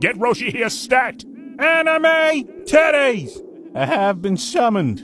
Get Roshi here stat! Anime titties! I have been summoned.